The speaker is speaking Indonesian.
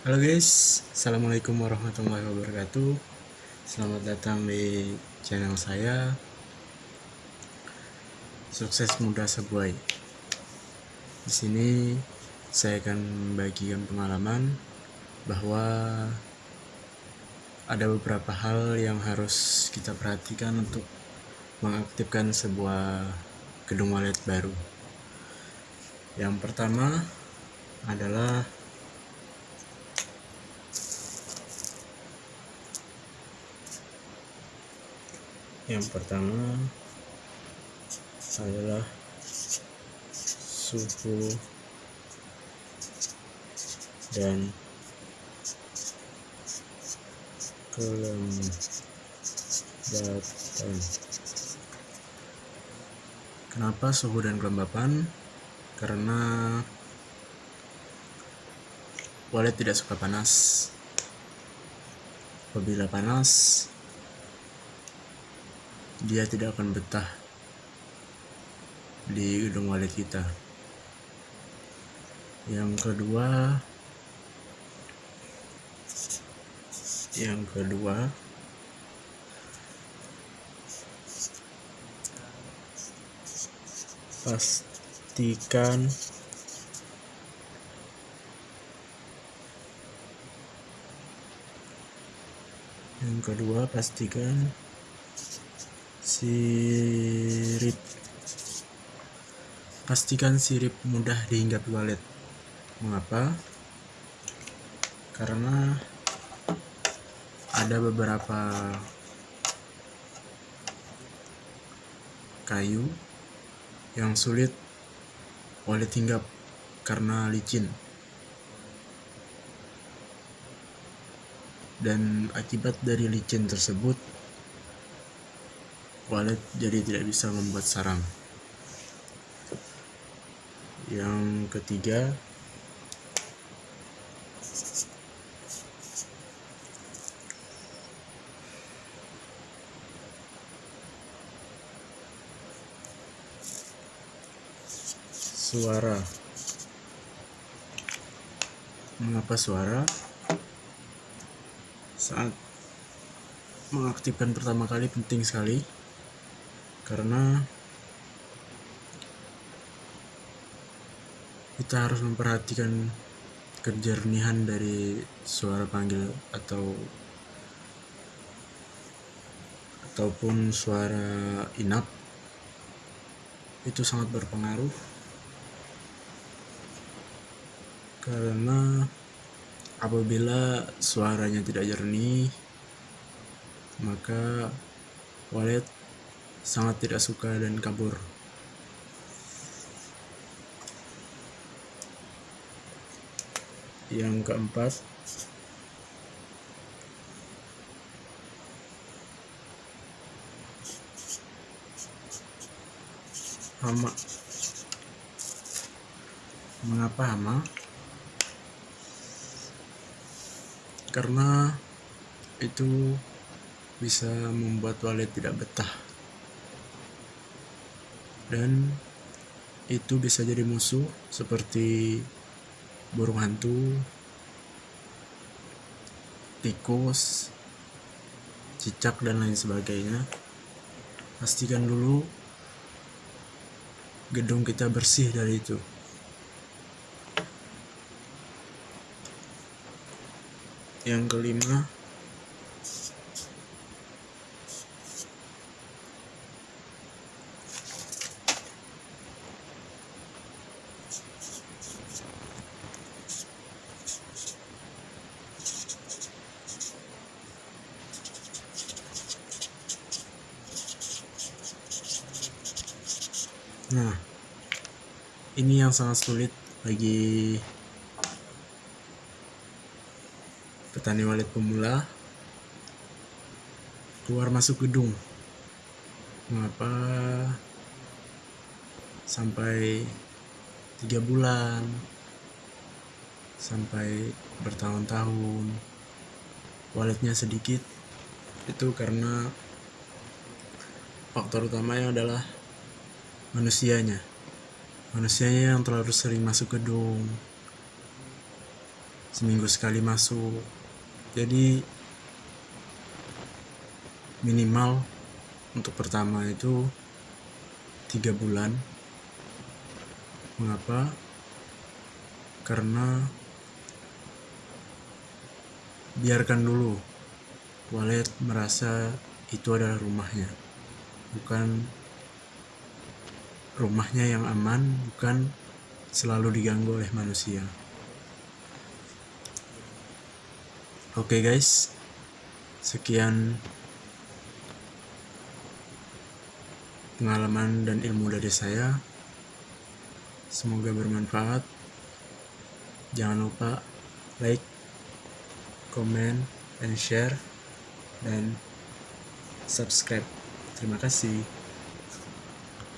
Halo guys, Assalamualaikum warahmatullahi wabarakatuh. Selamat datang di channel saya. Sukses Muda Sebuai. Di sini saya akan membagikan pengalaman bahwa ada beberapa hal yang harus kita perhatikan untuk mengaktifkan sebuah gedung wallet baru. Yang pertama adalah yang pertama adalah suhu dan kelembapan. Kenapa suhu dan kelembapan? Karena wallet tidak suka panas. Apabila panas dia tidak akan betah di gedung wallet kita. Yang kedua, yang kedua, pastikan yang kedua pastikan sirip pastikan sirip mudah dihinggapi wallet. Mengapa? Karena ada beberapa kayu yang sulit wallet hinggap karena licin. Dan akibat dari licin tersebut wallet jadi tidak bisa membuat sarang. Yang ketiga suara. Mengapa suara? Saat mengaktifkan pertama kali penting sekali karena kita harus memperhatikan kejernihan dari suara panggil atau ataupun suara inap itu sangat berpengaruh. Karena apabila suaranya tidak jernih maka wallet sangat tidak suka dan kabur. Yang keempat, hama. Mengapa hama? Karena itu bisa membuat wallet tidak betah dan itu bisa jadi musuh seperti burung hantu, tikus, cicak dan lain sebagainya. Pastikan dulu gedung kita bersih dari itu. Yang kelima, Nah, ini yang sangat sulit bagi petani walet pemula keluar masuk gedung. Mengapa sampai tiga bulan sampai bertahun-tahun walletnya sedikit itu karena faktor utamanya adalah manusianya. Manusianya yang terlalu sering masuk gedung. Seminggu sekali masuk. Jadi minimal untuk pertama itu tiga bulan. Mengapa? Karena biarkan dulu. Wallet merasa itu adalah rumahnya bukan rumahnya yang aman bukan selalu diganggu oleh manusia oke okay guys sekian pengalaman dan ilmu dari saya. Semoga bermanfaat. Jangan lupa like, comment, and share, dan subscribe. Terima kasih.